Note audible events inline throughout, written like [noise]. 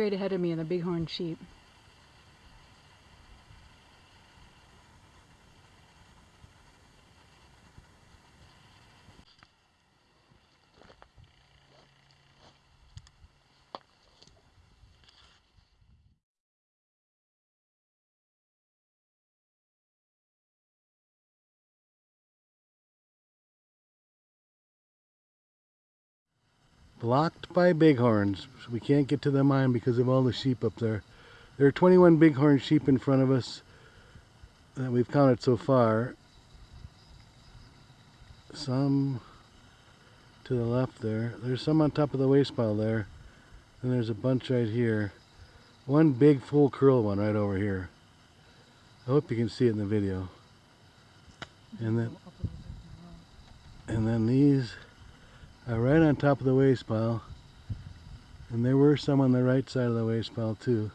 straight ahead of me and the bighorn sheep. Blocked by bighorns. So we can't get to the mine because of all the sheep up there. There are 21 bighorn sheep in front of us that we've counted so far. Some to the left there. There's some on top of the waste pile there. And there's a bunch right here. One big full curl one right over here. I hope you can see it in the video. And then and then these uh, right on top of the waste pile. And there were some on the right side of the waste pile too.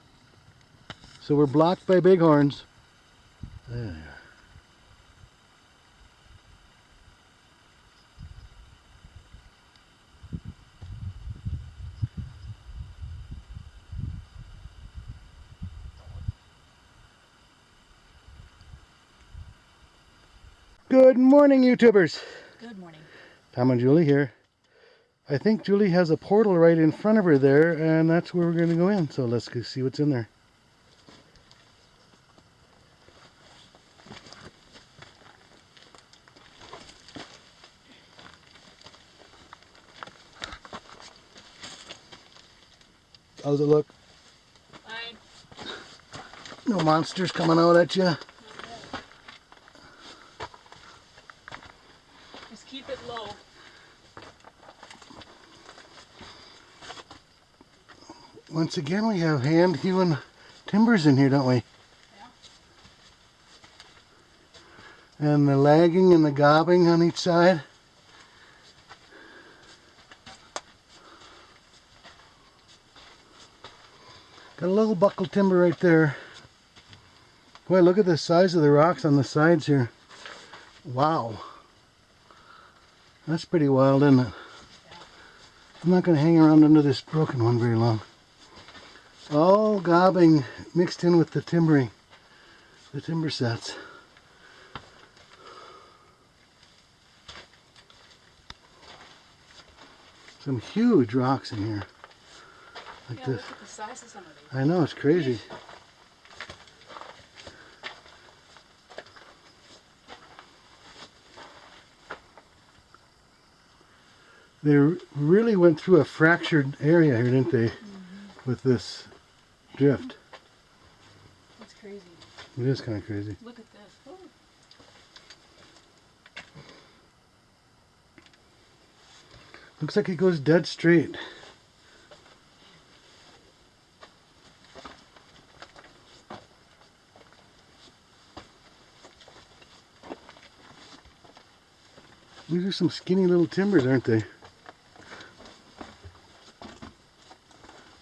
So we're blocked by bighorns. There. Good morning, YouTubers. Good morning. Tom and Julie here. I think Julie has a portal right in front of her there, and that's where we're going to go in. So let's go see what's in there. How's it look? Fine. No monsters coming out at you? Just keep it low. Once again, we have hand hewn timbers in here, don't we? Yeah. And the lagging and the gobbing on each side. Got a little buckle timber right there. Boy, look at the size of the rocks on the sides here. Wow. That's pretty wild, isn't it? I'm not going to hang around under this broken one very long. All gobbing mixed in with the timbering, the timber sets. Some huge rocks in here. Like Yeah, this. look at the size of some of these. I know, it's crazy. They really went through a fractured area here, didn't they? Mm-hmm. With this drift. That's crazy. It is kind of crazy. Look at this. Oh. Looks like it goes dead straight. These are some skinny little timbers, aren't they?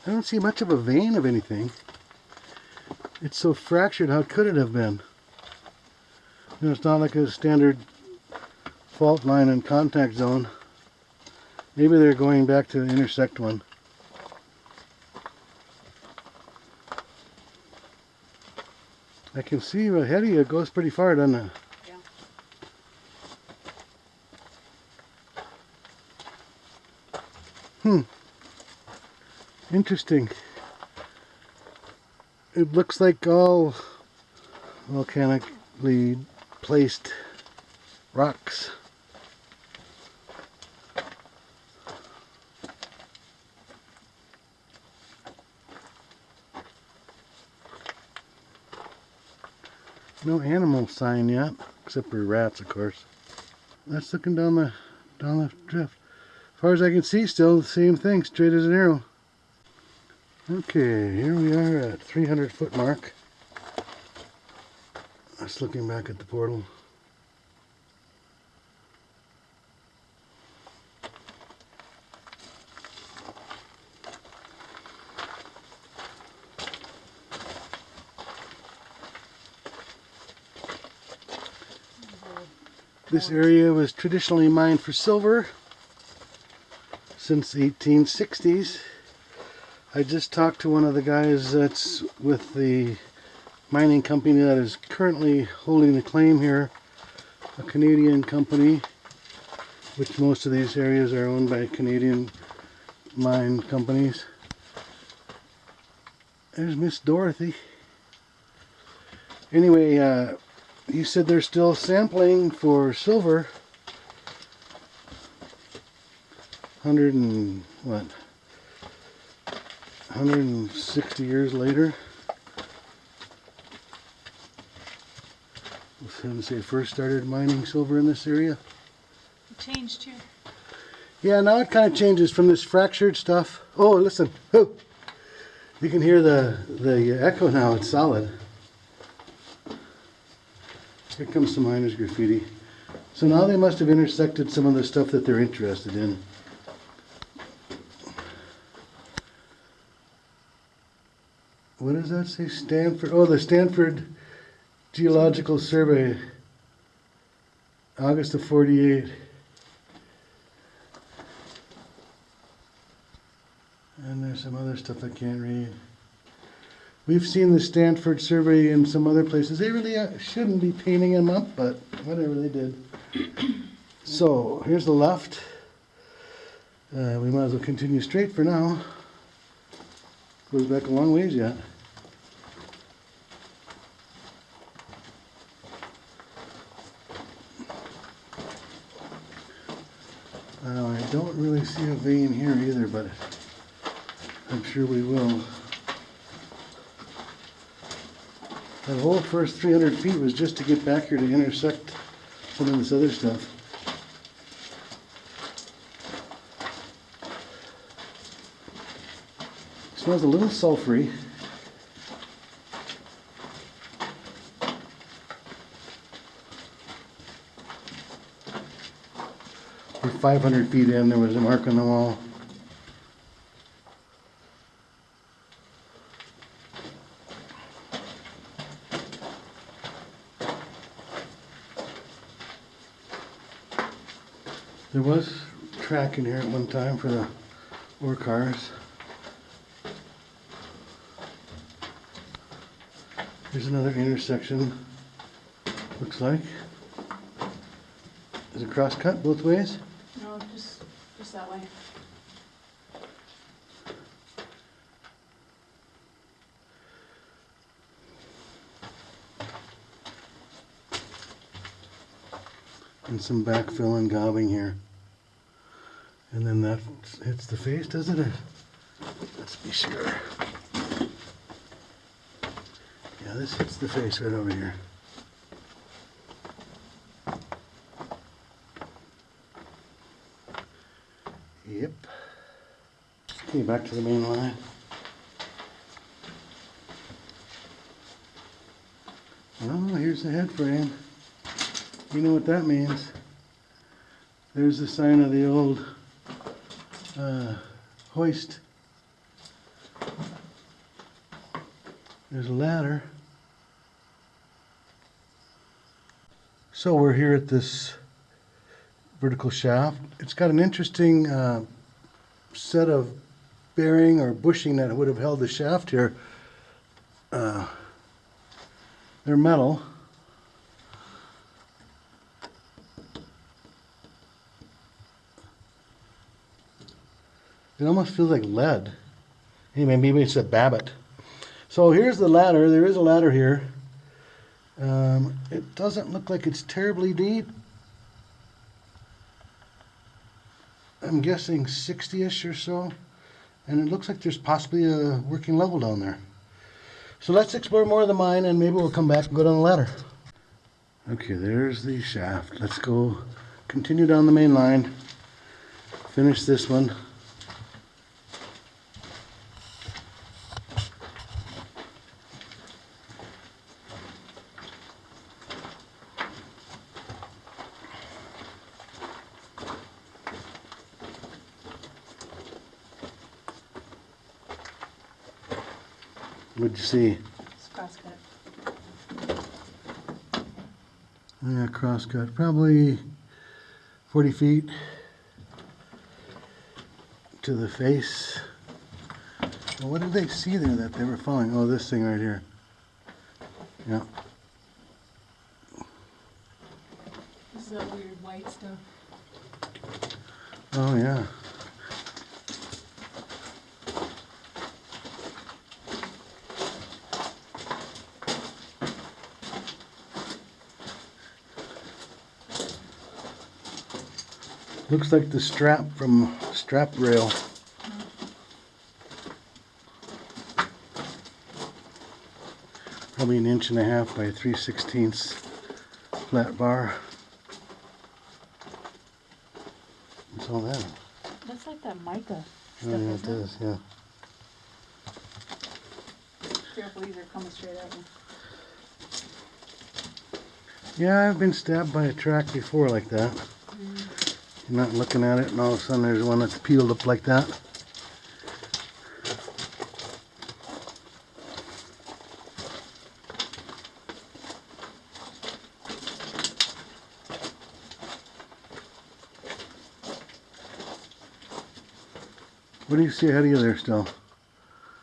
I don't see much of a vein of anything. It's so fractured, how could it have been? You know, it's not like a standard fault line and contact zone. Maybe they're going back to intersect one. I can see ahead of you, it goes pretty far, doesn't it? Yeah. Hmm. Interesting. It looks like all volcanically placed rocks. No animal sign yet, except for rats, of course. That's looking down the down the drift. As far as I can see, still the same thing, straight as an arrow. Okay, here we are at 300 foot mark. That's looking back at the portal. This area was traditionally mined for silver since the 1860s. I just talked to one of the guys that's with the mining company that is currently holding the claim here, a Canadian company, which most of these areas are owned by Canadian mine companies. There's Miss Dorothy. Anyway, uh, he said they're still sampling for silver. Hundred and what? 160 years later. let's Since they first started mining silver in this area. It changed too. Yeah, now it kind of changes from this fractured stuff. Oh, listen. Oh. You can hear the, the echo now. It's solid. Here comes some miners graffiti. So now they must have intersected some of the stuff that they're interested in. Does that say? Stanford. Oh, the Stanford Geological Survey. August of 48. And there's some other stuff I can't read. We've seen the Stanford survey in some other places. They really uh, shouldn't be painting them up, but whatever they did. [coughs] so here's the left. Uh, we might as well continue straight for now. Goes back a long ways yet. Uh, I don't really see a vein here either, but I'm sure we will. That whole first 300 feet was just to get back here to intersect some of this other stuff. smells a little sulfury. We're 500 feet in, there was a mark on the wall. There was track in here at one time for the ore cars. Here's another intersection, looks like. Is it cross cut both ways? No, just just that way. And some backfill and gobbing here. And then that hits the face, doesn't it? Let's be sure. Yeah, this hits the face right over here. Yep. Okay, back to the main line. Oh, here's the head frame. You know what that means. There's the sign of the old uh, hoist. There's a ladder. So we're here at this vertical shaft. It's got an interesting uh, set of bearing or bushing that would have held the shaft here. Uh, they're metal. It almost feels like lead. Anyway, maybe it's a Babbitt. So here's the ladder. There is a ladder here. Um, it doesn't look like it's terribly deep. I'm guessing 60-ish or so. And it looks like there's possibly a working level down there. So let's explore more of the mine and maybe we'll come back and go down the ladder. Okay, there's the shaft. Let's go continue down the main line. Finish this one. What'd you see? It's crosscut. Yeah, crosscut, probably 40 feet to the face Well, what did they see there that they were following? Oh, this thing right here. Yeah. This is that weird white stuff. Oh, yeah. Looks like the strap from strap rail. Probably an inch and a half by three sixteenths flat bar. What's all that? That's like that mica Oh, yeah, it does, yeah. Careful, these are coming straight at you. Yeah, I've been stabbed by a track before like that. You're not looking at it, and all of a sudden there's one that's peeled up like that. What do you see ahead of you there still?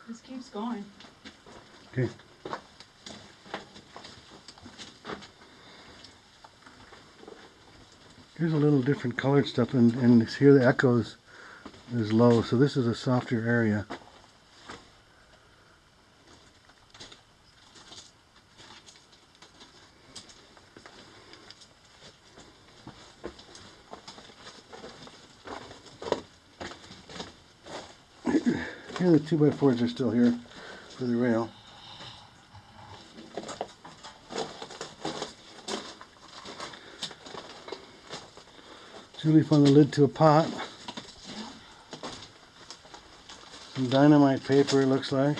This keeps going. Okay. Here's a little different colored stuff, and, and here the echoes is low, so this is a softer area. Here the two by fours are still here for the rail. Julie found the lid to a pot. Some dynamite paper, it looks like.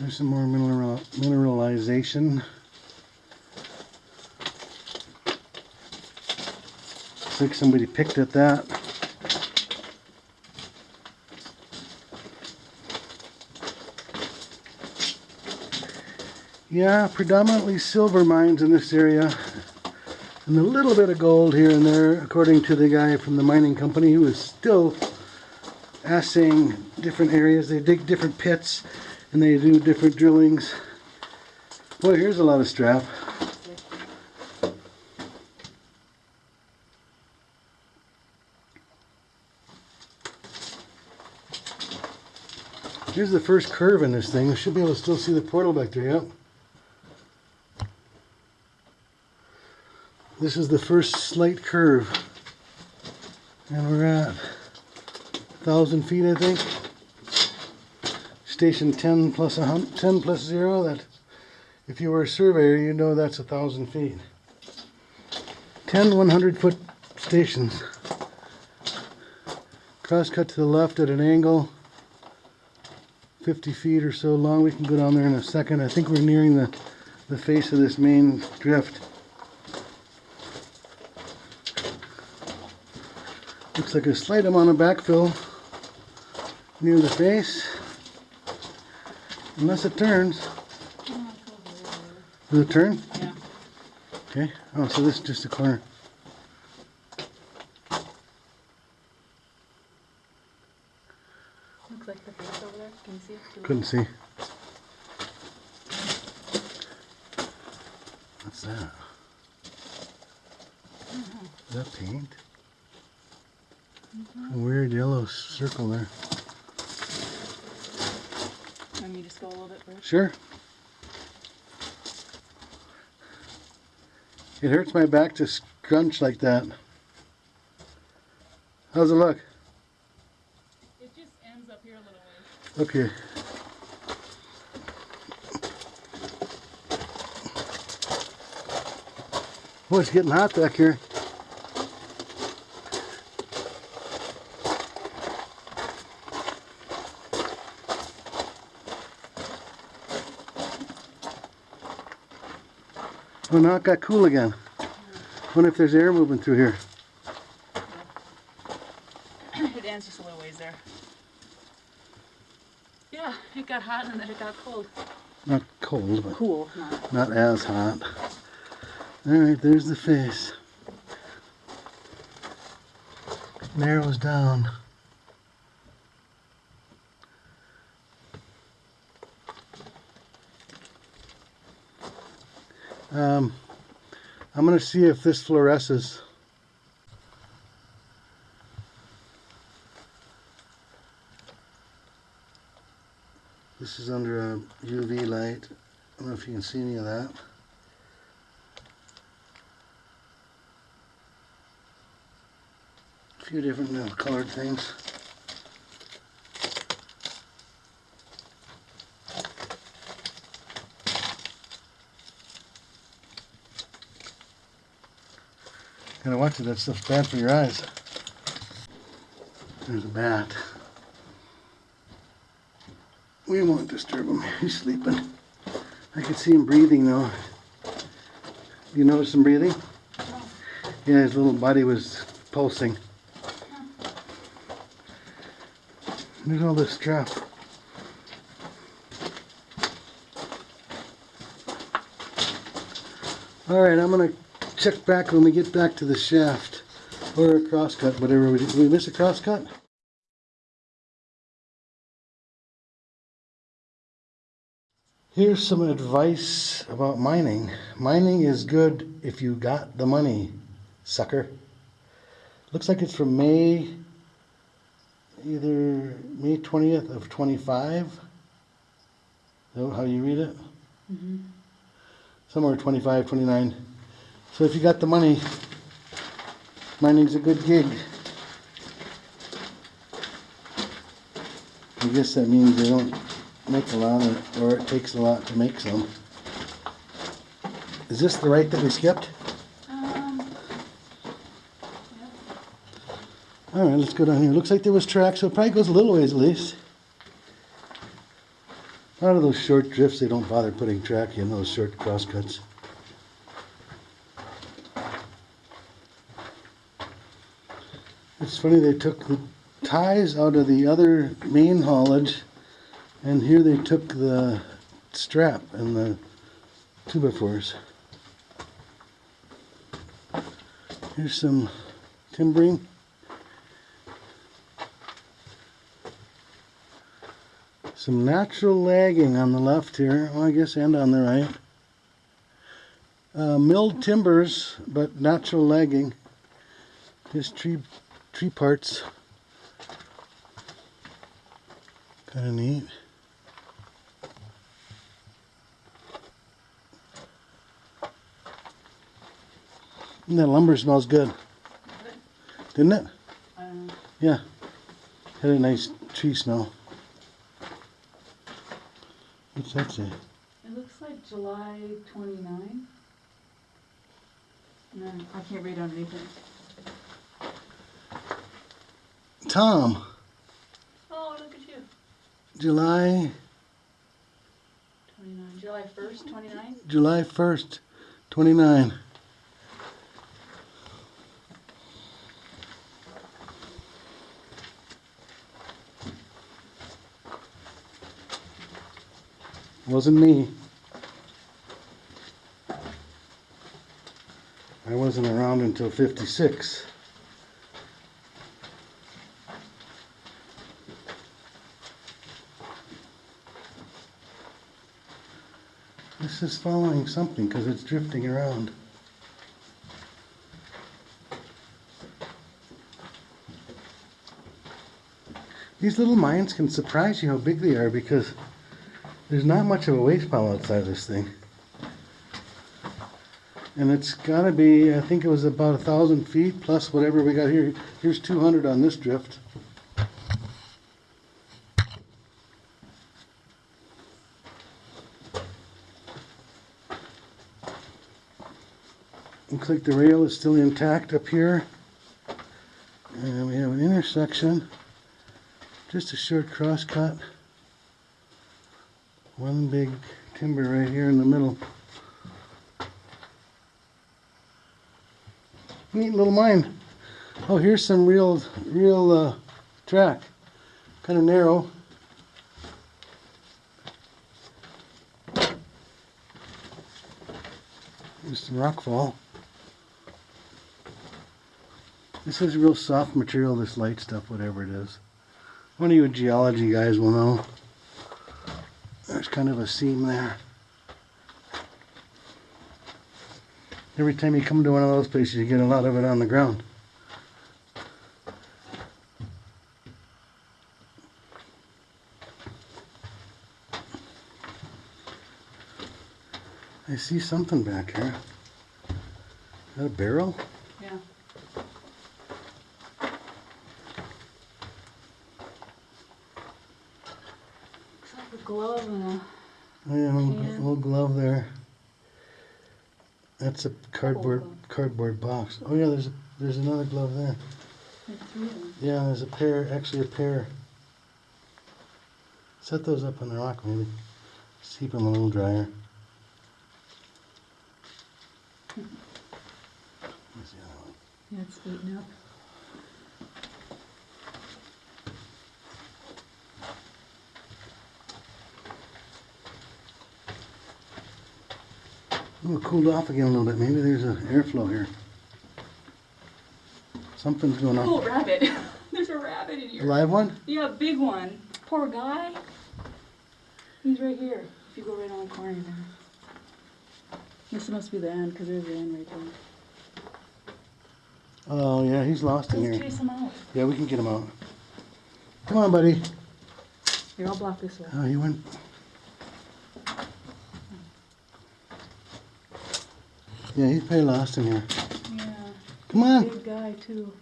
There's some more mineral mineralization. Looks like somebody picked at that. Yeah, predominantly silver mines in this area. And a little bit of gold here and there, according to the guy from the mining company who is still assaying different areas. They dig different pits and they do different drillings. Boy, here's a lot of strap. Here's the first curve in this thing. We should be able to still see the portal back there, yep. This is the first slight curve. And we're at 1,000 feet, I think. Station 10 plus, a 10 plus 0, that if you were a surveyor, you know that's a 1,000 feet. 10 100 foot stations. Cross cut to the left at an angle. 50 feet or so long. We can go down there in a second. I think we're nearing the, the face of this main drift. Looks like a slight amount of backfill near the face. Unless it turns. Does it turn? Yeah. Okay. Oh, so this is just a corner. Looks like the face over there. Can you see it? Couldn't see. What's that? Is that paint? A weird yellow there. Let me just go a little bit first. Sure. It hurts my back to scrunch like that. How's it look? It just ends up here a little ways. Okay. Oh, it's getting hot back here. Oh, now it got cool again. Wonder if there's air moving through here. [coughs] it ends just a little ways there. Yeah, it got hot and then it got cold. Not cold, but Cool, not. not as hot. Alright, there's the face. Narrows down. Um, I'm going to see if this fluoresces. This is under a UV light. I don't know if you can see any of that. A few different little colored things. Gotta watch it, that stuff's bad for your eyes. There's a bat. We won't disturb him, [laughs] he's sleeping. I can see him breathing though. You notice him breathing? Yeah, his little body was pulsing. There's all this stuff. Alright, I'm gonna check back when we get back to the shaft. Or a crosscut, whatever. we Did we miss a crosscut? Here's some advice about mining. Mining is good if you got the money, sucker. Looks like it's from May, either May 20th of 25. Is that how you read it? Mhm. Somewhere 25, 29. So if you got the money, mining's a good gig. I guess that means they don't make a lot or, or it takes a lot to make some. Is this the right that we skipped? Um, Alright, let's go down here. Looks like there was track, so it probably goes a little ways at least. A lot of those short drifts, they don't bother putting track in, those short crosscuts. It's funny, they took the ties out of the other main haulage, and here they took the strap and the two by fours. Here's some timbering. Some natural lagging on the left here, well, I guess, and on the right. Uh, milled timbers, but natural lagging. This tree, tree parts. Kind of neat. And that lumber smells good. Didn't it? um, Yeah. Had a nice tree smell. What's that say? it looks like July twenty-nine. No, I can't read underneath it. Tom, Oh, look at you. July Twenty-nine, July first, twenty-nine? July 1st, 29. Wasn't me. I wasn't around until 56. This is following something because it's drifting around. These little mines can surprise you how big they are because there's not much of a waste pile outside this thing. And it's gotta be, I think it was about a thousand feet plus whatever we got here. Here's 200 on this drift. Like the rail is still intact up here. And we have an intersection. Just a short cross cut. One big timber right here in the middle. Neat little mine. Oh, here's some real, real uh, track. Kind of narrow. Just rock fall. This is real soft material, this light stuff, whatever it is. One of you geology guys will know. There's kind of a seam there. Every time you come to one of those places, you get a lot of it on the ground. I see something back here. Is that a barrel? Yeah. Looks like a glove and a. Oh, yeah, little, Yeah. little glove there. That's a cardboard cardboard box. Oh yeah, there's a, there's another glove there. There's three of them. Yeah, there's a pair, actually a pair. Set those up on the rock maybe. Just keep them a little drier. [laughs] Where's the other one? Yeah, eaten up. Ooh, it cooled off again a little bit. Maybe there's an airflow here. Something's going on. Oh, rabbit. [laughs] There's a rabbit in here. A live one? Yeah, big one. Poor guy. He's right here. If you go right on the corner there. This must be the end, because there's the end right there. Oh yeah, he's lost in Let's here. chase him out. Yeah, we can get him out. Come on, buddy. Here, I'll block this way. Oh, he went. Yeah, he's probably lost in here. Yeah, Come on. big guy too.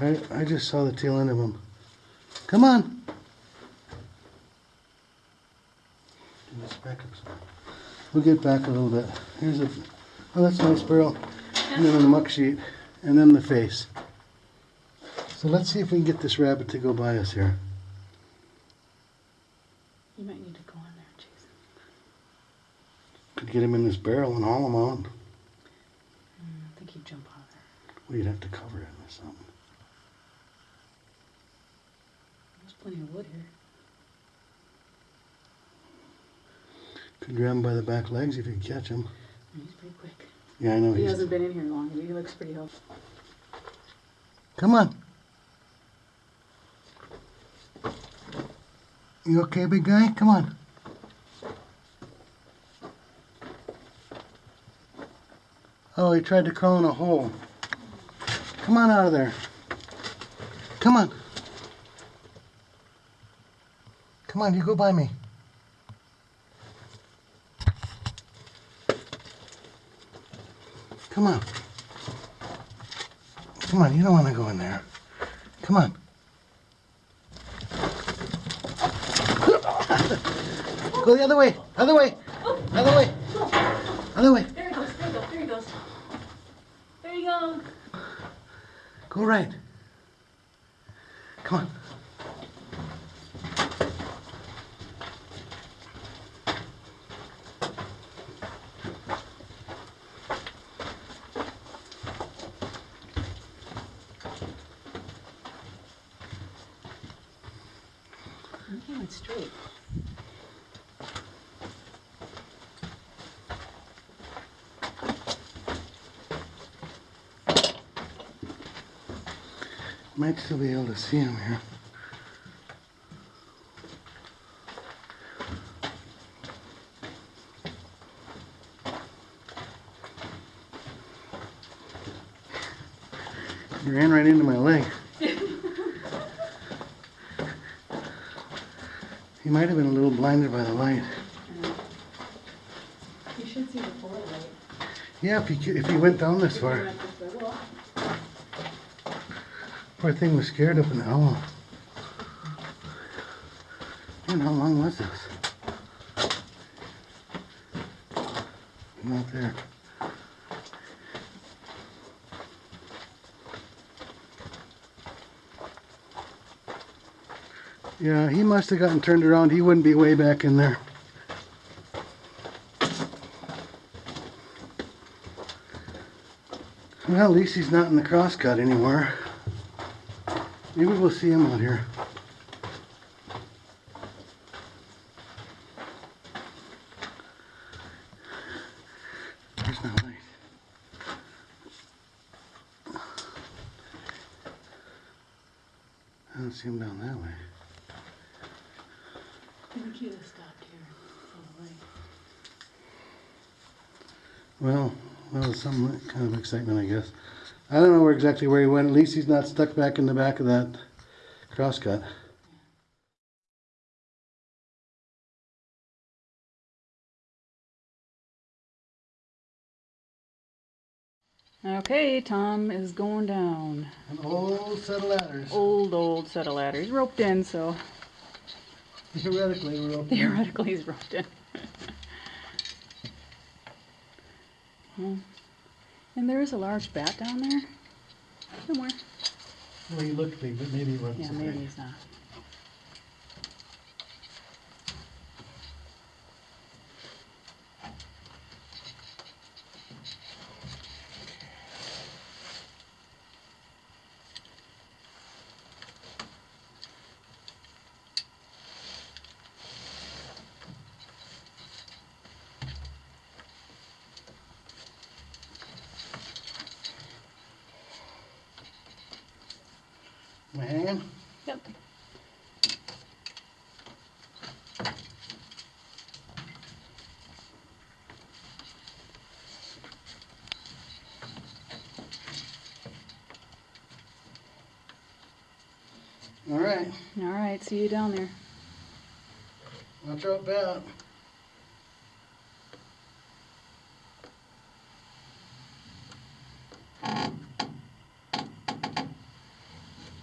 I, I just saw the tail end of him. Come on. Back up some. We'll get back a little bit. Here's a. Oh, that's a nice barrel. And then the muck sheet. And then the face. So let's see if we can get this rabbit to go by us here. You might need to go Jason. Could get him in this barrel and haul him out. Mm, I think he'd jump out there. Well, you'd have to cover him or something. There's plenty of wood here. Could grab him by the back legs if you catch him. He's pretty quick. Yeah, I know He he's. hasn't been in here long, but he looks pretty healthy. Come on. You okay, big guy? Come on. Oh, he tried to crawl in a hole. Come on out of there. Come on. Come on, you go by me. Come on. Come on, you don't want to go in there. Come on. Go the other way. Other way. Other way. Other way. There he goes, there he goes, there he goes. There you go. Right. Come on. He went straight. Might still be able to see him here. He ran right into my leg. he might have been a little blinded by the light. You should see the forward light. Yeah, if he, if he went down this far. went this way. Well, Poor thing was scared up in the hole. Man, how long was this? Not there. Yeah, he must have gotten turned around. He wouldn't be way back in there. Well, at least he's not in the crosscut anymore. Maybe we'll see him out here. I don't see him down that way. I think you'd have stopped here for the light. Well, that was some kind of excitement, I guess. I don't know where exactly where he went. At least he's not stuck back in the back of that crosscut. Okay, Tom is going down. An old set of ladders. Old, old set of ladders. Roped in, so [laughs] Theoretically, we're open. theoretically he's roped in. [laughs] Hmm. And there is a large bat down there. Somewhere. Well, he looked big, but maybe he wasn't. Yeah, so maybe big. he's not. I hanging? Yep. All right. All right, see you down there. Watch out, bat.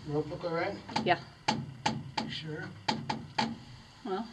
Rope look all right? Yeah. You Sure. Well,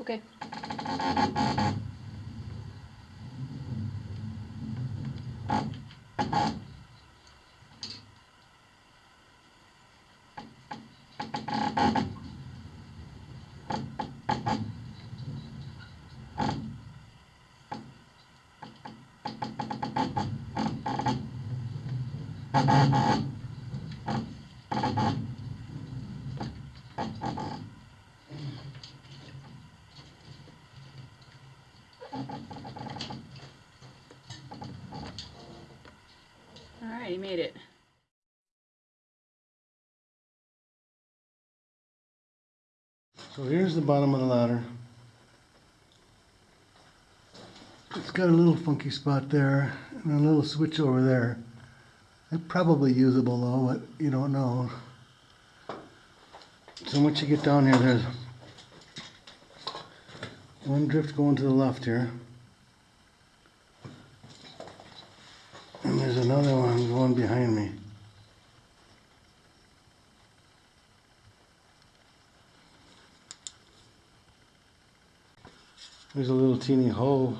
Okay. All right, he made it. So here's the bottom of the ladder. It's got a little funky spot there and a little switch over there. They're probably usable though, but you don't know. So once you get down here, there's one drift going to the left here. And there's another one going behind me. There's a little teeny hole.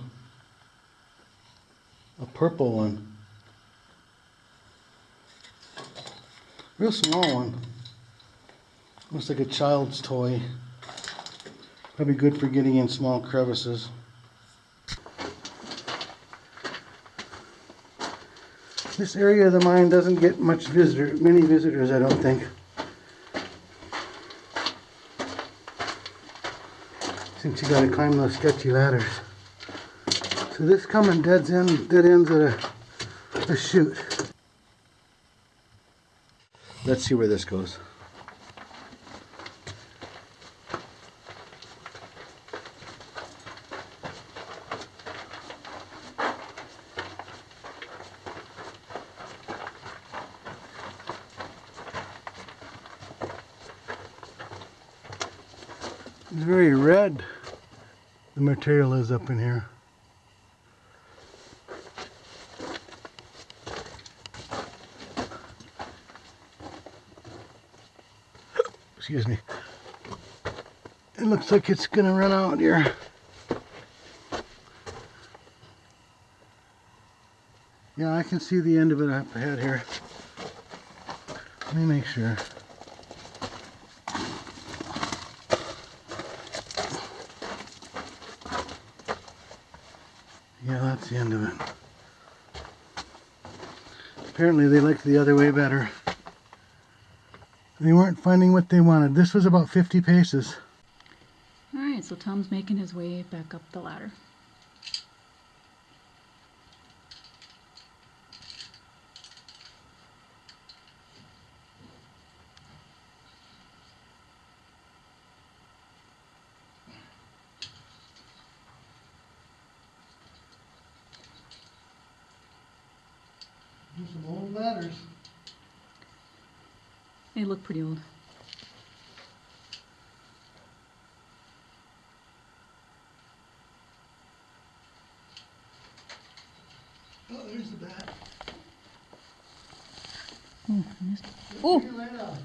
A purple one. Real small one. Looks like a child's toy. Probably good for getting in small crevices. This area of the mine doesn't get much visitor, many visitors, I don't think. Since you gotta climb those sketchy ladders. So this coming dead end, dead ends at a, a chute. Let's see where this goes. is up in here. Excuse me. It looks like it's gonna run out here. Yeah, I can see the end of it up ahead here. Let me make sure. Yeah, that's the end of it. Apparently they liked the other way better. They weren't finding what they wanted. This was about 50 paces. Alright, so Tom's making his way back up the ladder. They look pretty old. Oh, there's the bat. Oh, I missed. Oh! Figure that out.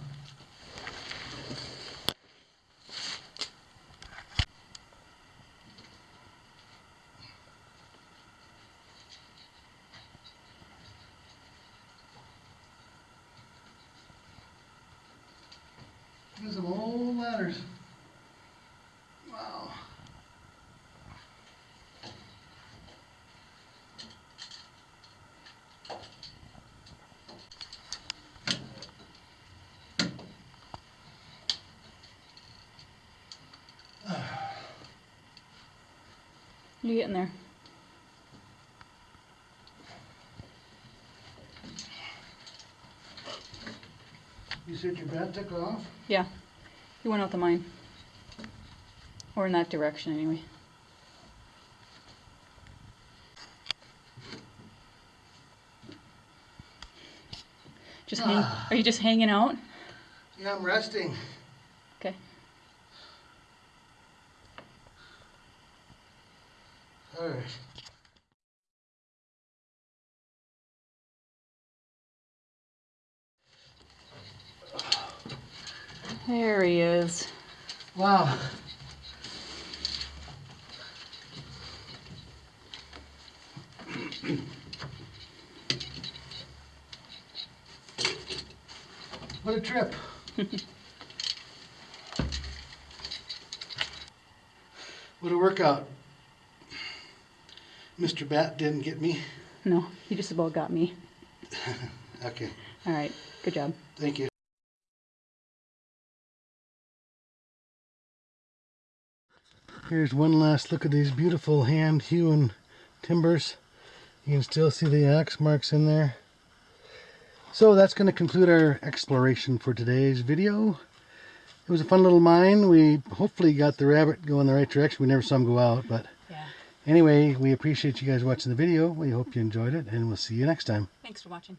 There's some old ladders. Wow. You getting there? You said your bat took off? Yeah. He went out the mine. Or in that direction, anyway. Just hang. Ah. Are you just hanging out? Yeah, I'm resting. Okay. Alright. There he is. Wow. what a trip. [laughs] what a workout. Mr. Bat didn't get me. No, he just about got me. [laughs] Okay, All right. Good job. thank you. Here's one last look at these beautiful hand hewn timbers. You can still see the axe marks in there. So that's going to conclude our exploration for today's video. It was a fun little mine. We hopefully got the rabbit going the right direction. We never saw him go out, but Yeah. anyway, we appreciate you guys watching the video. We hope you enjoyed it, and we'll see you next time. Thanks for watching.